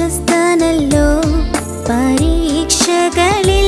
വിശ്വസ്തനല്ലോ പരീക്ഷകളിൽ